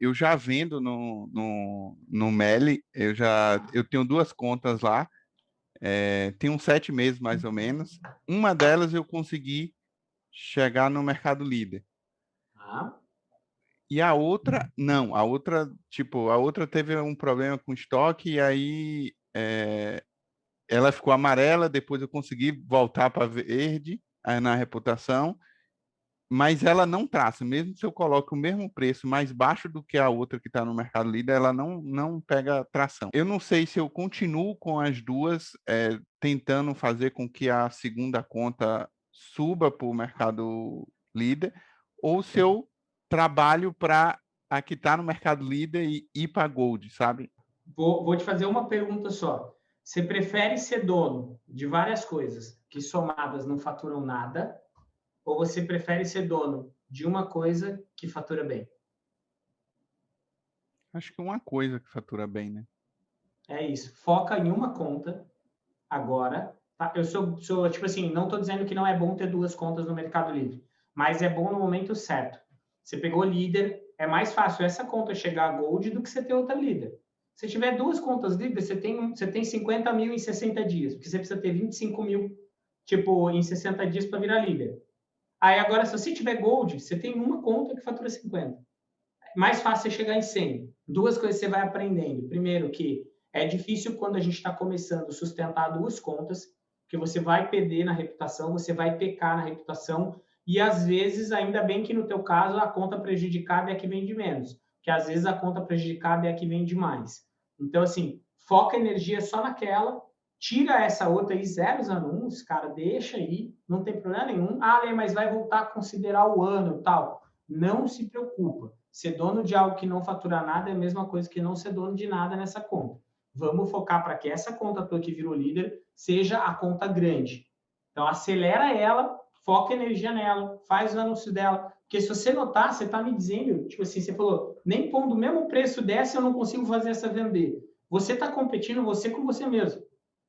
eu já vendo no, no, no Meli, eu já eu tenho duas contas lá, é, tem uns sete meses mais ou menos. Uma delas eu consegui chegar no mercado líder. Ah. E a outra, não, a outra, tipo, a outra teve um problema com estoque e aí é, ela ficou amarela, depois eu consegui voltar para verde na reputação mas ela não traça, mesmo se eu coloco o mesmo preço mais baixo do que a outra que está no Mercado Líder, ela não, não pega tração. Eu não sei se eu continuo com as duas, é, tentando fazer com que a segunda conta suba para o Mercado Líder, ou se eu trabalho para a que está no Mercado Líder e ir para Gold, sabe? Vou, vou te fazer uma pergunta só. Você prefere ser dono de várias coisas que somadas não faturam nada ou você prefere ser dono de uma coisa que fatura bem? Acho que uma coisa que fatura bem, né? É isso. Foca em uma conta agora. Tá? Eu sou, sou, tipo assim, não estou dizendo que não é bom ter duas contas no Mercado Livre, mas é bom no momento certo. Você pegou líder, é mais fácil essa conta chegar a Gold do que você ter outra líder. Se tiver duas contas líderes, você tem, você tem 50 mil em 60 dias, porque você precisa ter 25 mil, tipo, em 60 dias para virar líder. Aí agora, se você tiver Gold, você tem uma conta que fatura 50. Mais fácil é chegar em 100. Duas coisas você vai aprendendo. Primeiro, que é difícil quando a gente está começando sustentar duas contas, que você vai perder na reputação, você vai pecar na reputação, e às vezes, ainda bem que no teu caso, a conta prejudicada é a que vende menos, que às vezes a conta prejudicada é a que vende mais. Então, assim, foca energia só naquela, tira essa outra aí, zeros anúncios, cara, deixa aí, não tem problema nenhum. Ah, Lê, mas vai voltar a considerar o ano tal. Não se preocupa. Ser dono de algo que não fatura nada é a mesma coisa que não ser dono de nada nessa conta. Vamos focar para que essa conta tua que virou líder seja a conta grande. Então, acelera ela, foca energia nela, faz o anúncio dela. Porque se você notar, você está me dizendo, tipo assim, você falou, nem pondo o mesmo preço dessa eu não consigo fazer essa vender. Você está competindo você com você mesmo.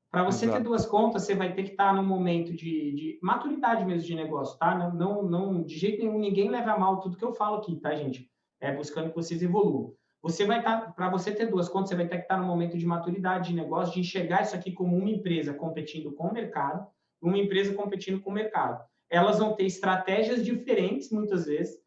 Para você Exato. ter duas contas, você vai ter que estar tá num momento de, de, maturidade mesmo de negócio, tá? Não, não, não, de jeito nenhum, ninguém leva a mal tudo que eu falo aqui, tá, gente? É buscando que vocês evoluam. Você vai estar, tá, para você ter duas contas, você vai ter que estar tá num momento de maturidade de negócio, de enxergar isso aqui como uma empresa competindo com o mercado, uma empresa competindo com o mercado. Elas vão ter estratégias diferentes, muitas vezes,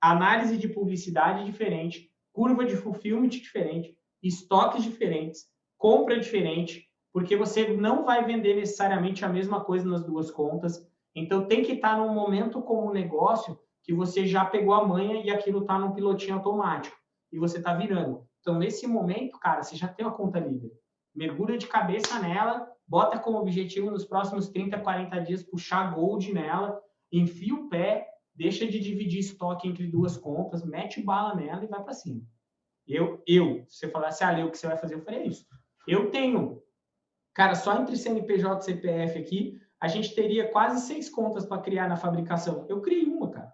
análise de publicidade diferente, curva de fulfillment diferente, estoques diferentes, compra diferente, porque você não vai vender necessariamente a mesma coisa nas duas contas. Então, tem que estar num momento como negócio que você já pegou a manha e aquilo está num pilotinho automático e você está virando. Então, nesse momento, cara, você já tem uma conta líder. Mergulha de cabeça nela, bota como objetivo nos próximos 30, 40 dias puxar gold nela, enfia o pé, deixa de dividir estoque entre duas contas, mete bala nela e vai para cima. Eu, eu, se você falasse, ah, Lê, o que você vai fazer? Eu falei isso. Eu tenho Cara, só entre CNPJ e CPF aqui, a gente teria quase seis contas para criar na fabricação. Eu criei uma, cara.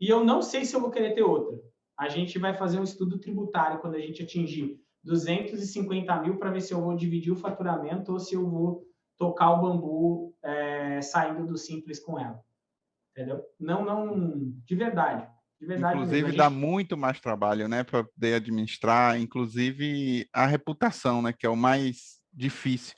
E eu não sei se eu vou querer ter outra. A gente vai fazer um estudo tributário quando a gente atingir 250 mil para ver se eu vou dividir o faturamento ou se eu vou tocar o bambu é, saindo do simples com ela. Entendeu? Não, não, de verdade. De verdade inclusive, gente... dá muito mais trabalho, né, para poder administrar, inclusive a reputação, né, que é o mais difícil.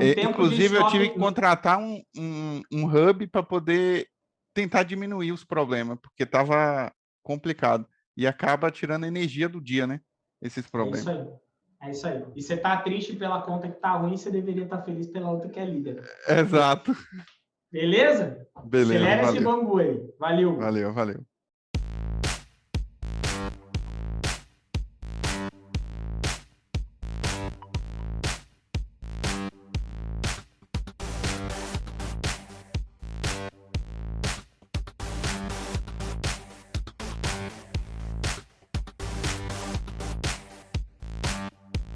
É, inclusive, eu tive que contratar um, um, um hub para poder tentar diminuir os problemas, porque estava complicado. E acaba tirando energia do dia, né? Esses problemas. É isso aí. É isso aí. E você tá triste pela conta que tá ruim, você deveria estar tá feliz pela outra que é líder. Exato. Beleza? Beleza. Acelera esse bambu aí. Valeu. Valeu, valeu.